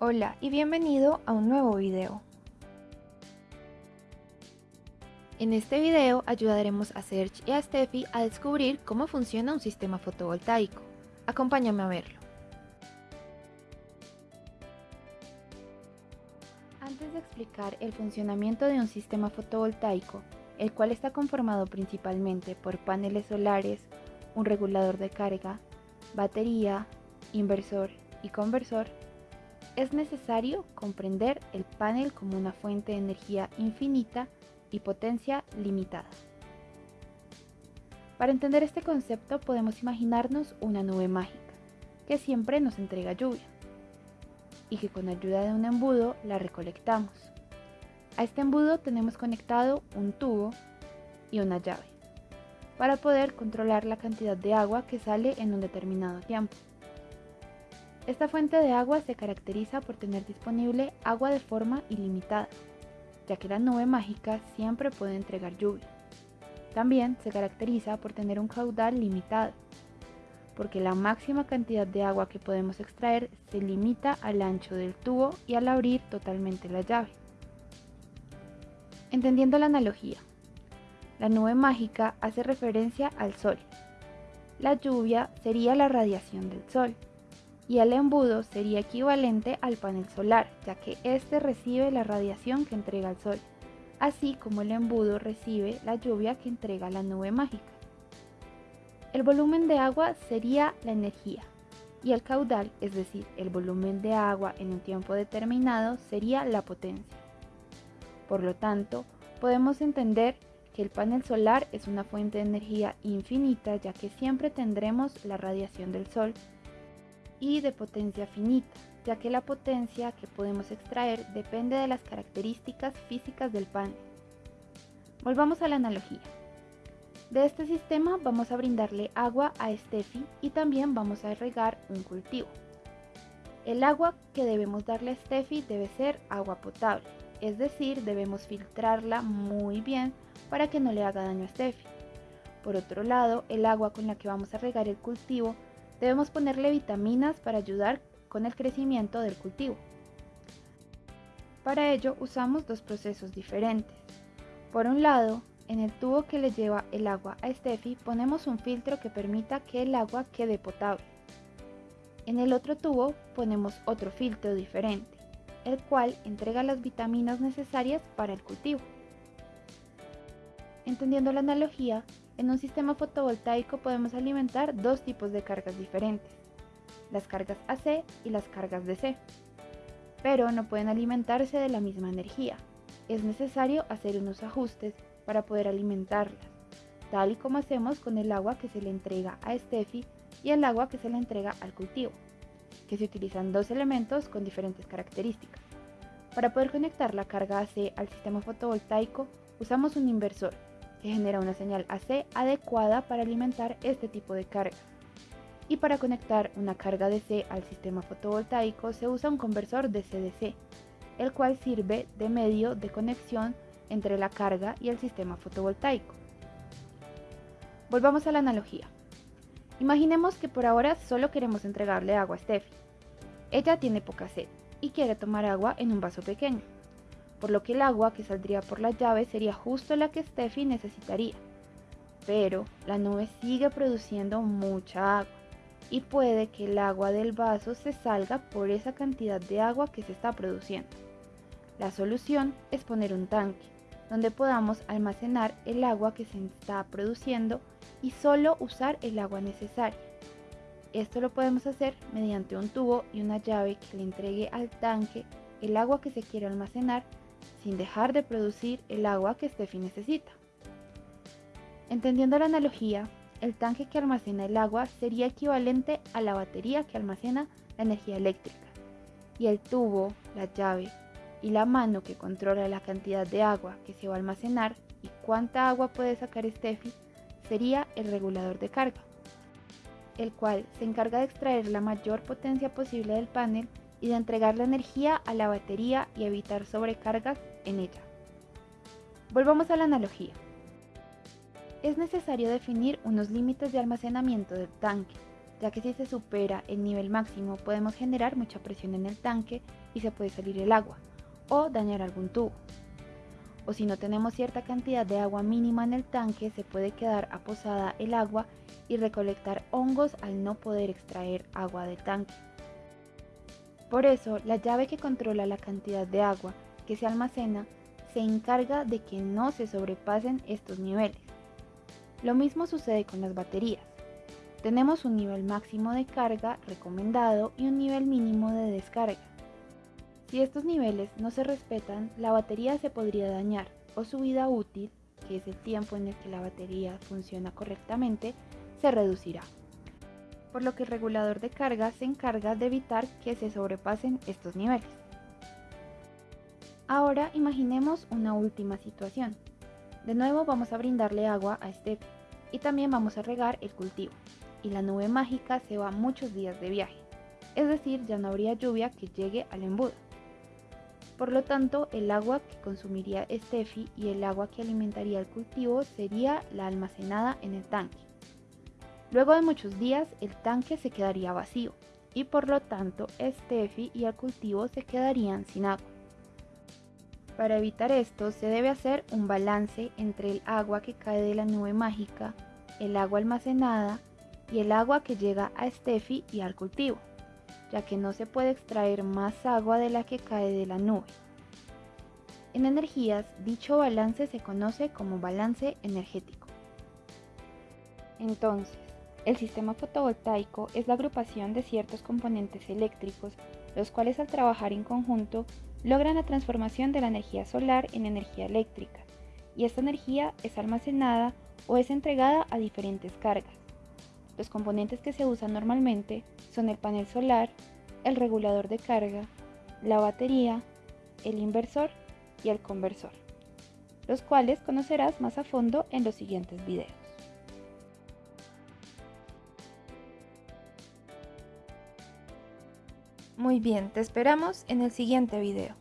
Hola y bienvenido a un nuevo video. En este video ayudaremos a Serge y a Steffi a descubrir cómo funciona un sistema fotovoltaico. Acompáñame a verlo. Antes de explicar el funcionamiento de un sistema fotovoltaico, el cual está conformado principalmente por paneles solares, un regulador de carga, batería, inversor y conversor, es necesario comprender el panel como una fuente de energía infinita y potencia limitada. Para entender este concepto podemos imaginarnos una nube mágica que siempre nos entrega lluvia y que con ayuda de un embudo la recolectamos. A este embudo tenemos conectado un tubo y una llave para poder controlar la cantidad de agua que sale en un determinado tiempo. Esta fuente de agua se caracteriza por tener disponible agua de forma ilimitada, ya que la nube mágica siempre puede entregar lluvia. También se caracteriza por tener un caudal limitado, porque la máxima cantidad de agua que podemos extraer se limita al ancho del tubo y al abrir totalmente la llave. Entendiendo la analogía, la nube mágica hace referencia al sol. La lluvia sería la radiación del sol y el embudo sería equivalente al panel solar, ya que éste recibe la radiación que entrega el sol, así como el embudo recibe la lluvia que entrega la nube mágica. El volumen de agua sería la energía y el caudal, es decir, el volumen de agua en un tiempo determinado, sería la potencia. Por lo tanto, podemos entender que el panel solar es una fuente de energía infinita ya que siempre tendremos la radiación del sol y de potencia finita, ya que la potencia que podemos extraer depende de las características físicas del panel. Volvamos a la analogía. De este sistema vamos a brindarle agua a Steffi y también vamos a regar un cultivo. El agua que debemos darle a Steffi debe ser agua potable, es decir, debemos filtrarla muy bien para que no le haga daño a Steffi. Por otro lado, el agua con la que vamos a regar el cultivo Debemos ponerle vitaminas para ayudar con el crecimiento del cultivo. Para ello usamos dos procesos diferentes. Por un lado, en el tubo que le lleva el agua a Steffi ponemos un filtro que permita que el agua quede potable. En el otro tubo ponemos otro filtro diferente, el cual entrega las vitaminas necesarias para el cultivo. Entendiendo la analogía, en un sistema fotovoltaico podemos alimentar dos tipos de cargas diferentes, las cargas AC y las cargas DC, pero no pueden alimentarse de la misma energía. Es necesario hacer unos ajustes para poder alimentarlas, tal y como hacemos con el agua que se le entrega a Steffi y el agua que se le entrega al cultivo, que se utilizan dos elementos con diferentes características. Para poder conectar la carga AC al sistema fotovoltaico usamos un inversor que genera una señal AC adecuada para alimentar este tipo de carga. Y para conectar una carga DC al sistema fotovoltaico se usa un conversor DC-DC, el cual sirve de medio de conexión entre la carga y el sistema fotovoltaico. Volvamos a la analogía. Imaginemos que por ahora solo queremos entregarle agua a Steffi. Ella tiene poca sed y quiere tomar agua en un vaso pequeño por lo que el agua que saldría por la llave sería justo la que Steffi necesitaría. Pero la nube sigue produciendo mucha agua y puede que el agua del vaso se salga por esa cantidad de agua que se está produciendo. La solución es poner un tanque donde podamos almacenar el agua que se está produciendo y solo usar el agua necesaria. Esto lo podemos hacer mediante un tubo y una llave que le entregue al tanque el agua que se quiere almacenar sin dejar de producir el agua que Steffi necesita. Entendiendo la analogía, el tanque que almacena el agua sería equivalente a la batería que almacena la energía eléctrica, y el tubo, la llave y la mano que controla la cantidad de agua que se va a almacenar y cuánta agua puede sacar Steffi sería el regulador de carga, el cual se encarga de extraer la mayor potencia posible del panel y de entregar la energía a la batería y evitar sobrecargas en ella. Volvamos a la analogía. Es necesario definir unos límites de almacenamiento del tanque, ya que si se supera el nivel máximo podemos generar mucha presión en el tanque y se puede salir el agua o dañar algún tubo. O si no tenemos cierta cantidad de agua mínima en el tanque, se puede quedar aposada el agua y recolectar hongos al no poder extraer agua del tanque. Por eso, la llave que controla la cantidad de agua que se almacena se encarga de que no se sobrepasen estos niveles. Lo mismo sucede con las baterías. Tenemos un nivel máximo de carga recomendado y un nivel mínimo de descarga. Si estos niveles no se respetan, la batería se podría dañar o su vida útil, que es el tiempo en el que la batería funciona correctamente, se reducirá. Por lo que el regulador de carga se encarga de evitar que se sobrepasen estos niveles. Ahora imaginemos una última situación. De nuevo vamos a brindarle agua a este y también vamos a regar el cultivo y la nube mágica se va muchos días de viaje, es decir, ya no habría lluvia que llegue al embudo. Por lo tanto, el agua que consumiría Steffi y el agua que alimentaría el cultivo sería la almacenada en el tanque. Luego de muchos días, el tanque se quedaría vacío y por lo tanto Steffi y el cultivo se quedarían sin agua. Para evitar esto, se debe hacer un balance entre el agua que cae de la nube mágica, el agua almacenada y el agua que llega a Steffi y al cultivo, ya que no se puede extraer más agua de la que cae de la nube. En energías, dicho balance se conoce como balance energético. Entonces, el sistema fotovoltaico es la agrupación de ciertos componentes eléctricos, los cuales al trabajar en conjunto logran la transformación de la energía solar en energía eléctrica, y esta energía es almacenada o es entregada a diferentes cargas. Los componentes que se usan normalmente son el panel solar, el regulador de carga, la batería, el inversor y el conversor, los cuales conocerás más a fondo en los siguientes videos. Muy bien, te esperamos en el siguiente video.